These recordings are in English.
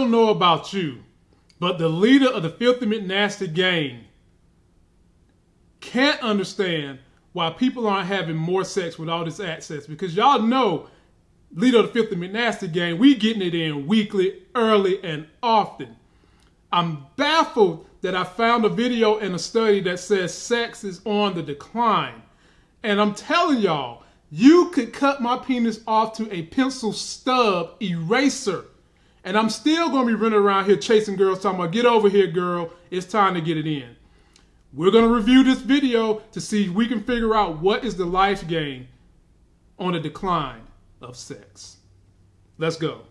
don't know about you, but the leader of the Filthy McNasty gang can't understand why people aren't having more sex with all this access. Because y'all know, leader of the Filthy McNasty gang, we getting it in weekly, early, and often. I'm baffled that I found a video and a study that says sex is on the decline. And I'm telling y'all, you could cut my penis off to a pencil stub eraser. And I'm still going to be running around here chasing girls talking about, get over here, girl. It's time to get it in. We're going to review this video to see if we can figure out what is the life gain on the decline of sex. Let's go.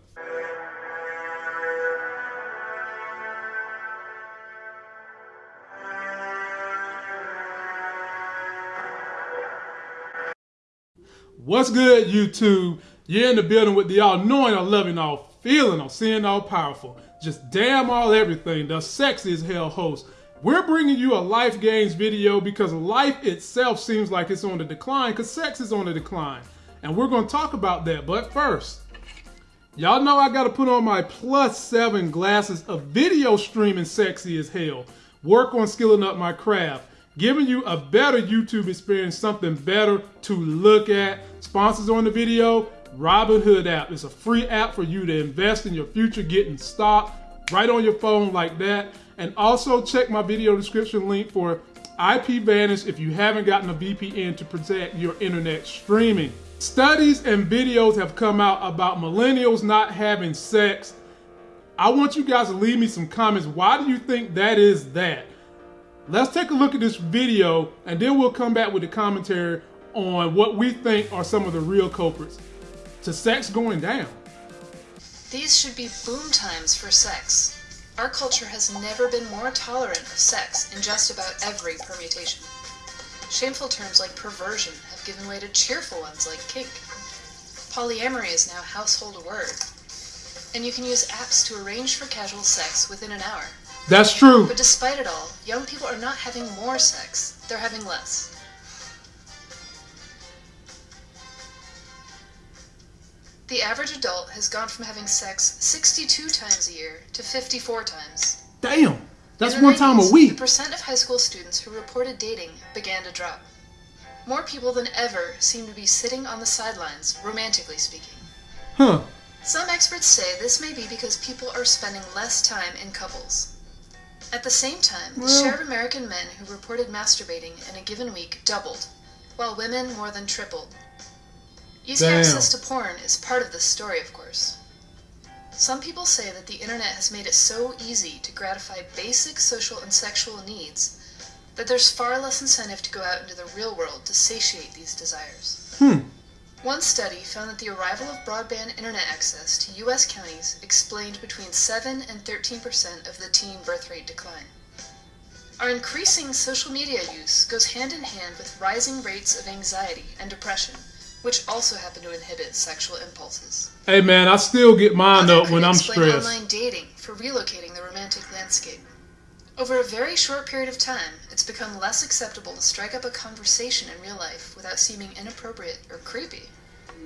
What's good, YouTube? You're in the building with the all knowing, all loving, all feeling, all seeing, all powerful. Just damn all everything. The sexy as hell host. We're bringing you a life gains video because life itself seems like it's on the decline because sex is on the decline. And we're going to talk about that. But first, y'all know I got to put on my plus seven glasses of video streaming sexy as hell. Work on skilling up my craft giving you a better YouTube experience, something better to look at. Sponsors on the video, Robinhood app. It's a free app for you to invest in your future, getting stock right on your phone like that. And also check my video description link for IP Vanish if you haven't gotten a VPN to protect your internet streaming. Studies and videos have come out about millennials not having sex. I want you guys to leave me some comments. Why do you think that is that? Let's take a look at this video and then we'll come back with a commentary on what we think are some of the real culprits to sex going down. These should be boom times for sex. Our culture has never been more tolerant of sex in just about every permutation. Shameful terms like perversion have given way to cheerful ones like kink. Polyamory is now household word. And you can use apps to arrange for casual sex within an hour. That's true. But despite it all, young people are not having more sex, they're having less. The average adult has gone from having sex 62 times a year to 54 times. Damn! That's one 90s, time a week. The percent of high school students who reported dating began to drop. More people than ever seem to be sitting on the sidelines, romantically speaking. Huh. Some experts say this may be because people are spending less time in couples. At the same time, the share of American men who reported masturbating in a given week doubled, while women more than tripled. Easy damn. access to porn is part of this story, of course. Some people say that the internet has made it so easy to gratify basic social and sexual needs that there's far less incentive to go out into the real world to satiate these desires. Hmm. One study found that the arrival of broadband internet access to U.S. counties explained between 7 and 13 percent of the teen birth rate decline. Our increasing social media use goes hand in hand with rising rates of anxiety and depression, which also happen to inhibit sexual impulses. Hey man, I still get mine Other up when I'm stressed. online dating for relocating the romantic landscape. Over a very short period of time, it's become less acceptable to strike up a conversation in real life without seeming inappropriate or creepy.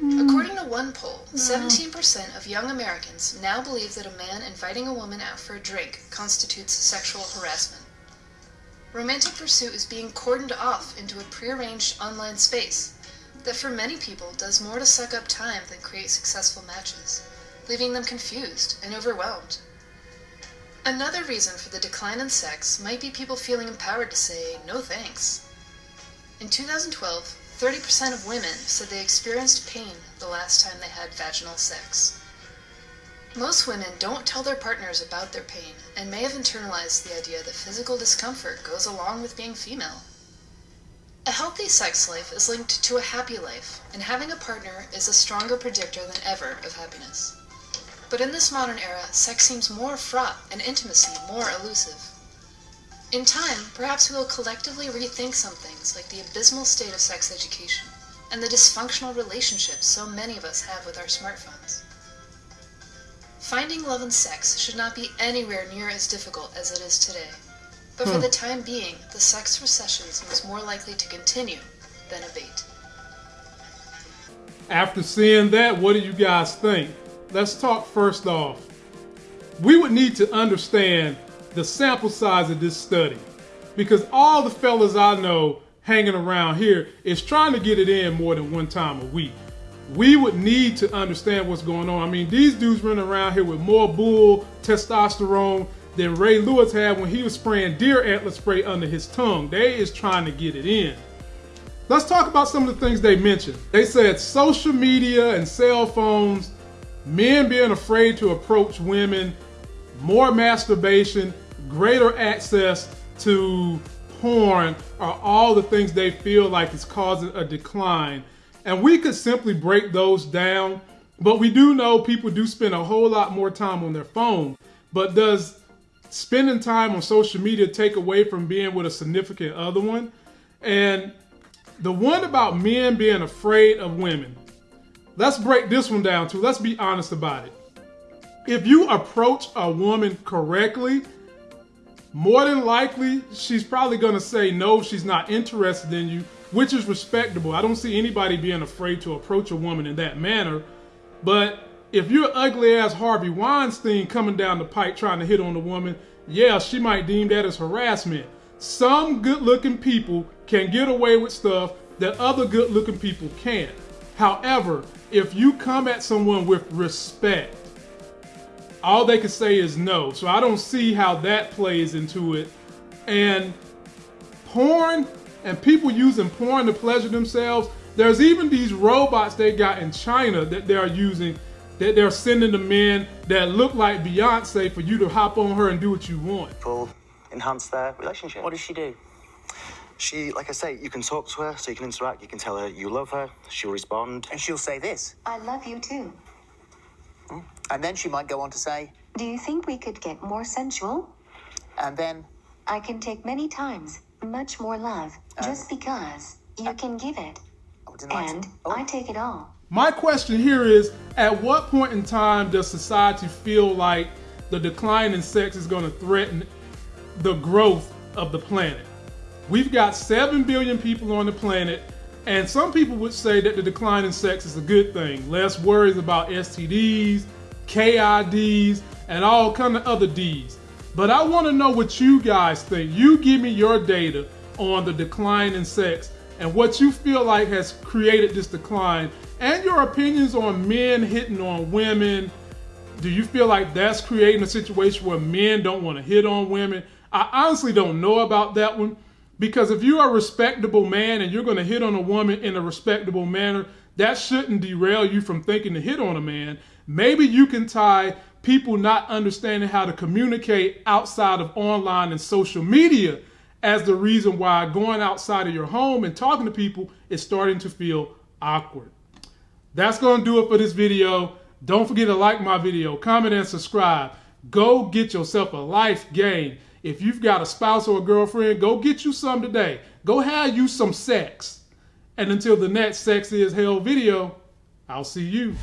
According to one poll, mm. 17% of young Americans now believe that a man inviting a woman out for a drink constitutes sexual harassment. Romantic pursuit is being cordoned off into a prearranged online space that for many people does more to suck up time than create successful matches, leaving them confused and overwhelmed. Another reason for the decline in sex might be people feeling empowered to say no thanks. In 2012, 30% of women said they experienced pain the last time they had vaginal sex. Most women don't tell their partners about their pain and may have internalized the idea that physical discomfort goes along with being female. A healthy sex life is linked to a happy life, and having a partner is a stronger predictor than ever of happiness. But in this modern era, sex seems more fraught and intimacy more elusive. In time, perhaps we will collectively rethink some things like the abysmal state of sex education and the dysfunctional relationships so many of us have with our smartphones. Finding love and sex should not be anywhere near as difficult as it is today. But for hmm. the time being, the sex recession seems more likely to continue than abate. After seeing that, what do you guys think? let's talk first off. we would need to understand the sample size of this study because all the fellas I know hanging around here is trying to get it in more than one time a week. We would need to understand what's going on. I mean, these dudes running around here with more bull testosterone than Ray Lewis had when he was spraying deer antler spray under his tongue. They is trying to get it in. Let's talk about some of the things they mentioned. They said social media and cell phones, men being afraid to approach women, more masturbation, greater access to porn are all the things they feel like is causing a decline. And we could simply break those down, but we do know people do spend a whole lot more time on their phone. But does spending time on social media take away from being with a significant other one? And the one about men being afraid of women, let's break this one down too. Let's be honest about it. If you approach a woman correctly, more than likely, she's probably going to say no, she's not interested in you, which is respectable. I don't see anybody being afraid to approach a woman in that manner. But if you're ugly ass Harvey Weinstein coming down the pike trying to hit on a woman, yeah, she might deem that as harassment. Some good looking people can get away with stuff that other good looking people can't. However, if you come at someone with respect, all they can say is no. So I don't see how that plays into it. And porn and people using porn to pleasure themselves. There's even these robots they got in China that they're using that they're sending to men that look like Beyonce for you to hop on her and do what you want. Will enhance their relationship. What does she do? She, like I say, you can talk to her, so you can interact. You can tell her you love her. She'll respond. And she'll say this. I love you too. Hmm. And then she might go on to say, Do you think we could get more sensual? and then, I can take many times much more love uh, just because you uh, can give it. oh, didn't like And to- oh, I take it all. My question here is at what point in time does society feel like the decline in sex is going to threaten the growth of the planet? We've got 7 billion people on the planet, and some people would say that the decline in sex is a good thing. Less worries about STDs, KIDs, and all kind of other Ds. But I want to know what you guys think. You give me your data on the decline in sex and what you feel like has created this decline and your opinions on men hitting on women. Do you feel like that's creating a situation where men don't want to hit on women? I honestly don't know about that one because if you're a respectable man and you're going to hit on a woman in a respectable manner, that shouldn't derail you from thinking to hit on a man. Maybe you can tie people not understanding how to communicate outside of online and social media as the reason why going outside of your home and talking to people is starting to feel awkward. That's going to do it for this video. Don't forget to like my video, comment, and subscribe. Go get yourself a life game. If you've got a spouse or a girlfriend, go get you some today. Go have you some sex. And until the next Sex is Hell video, I'll see you.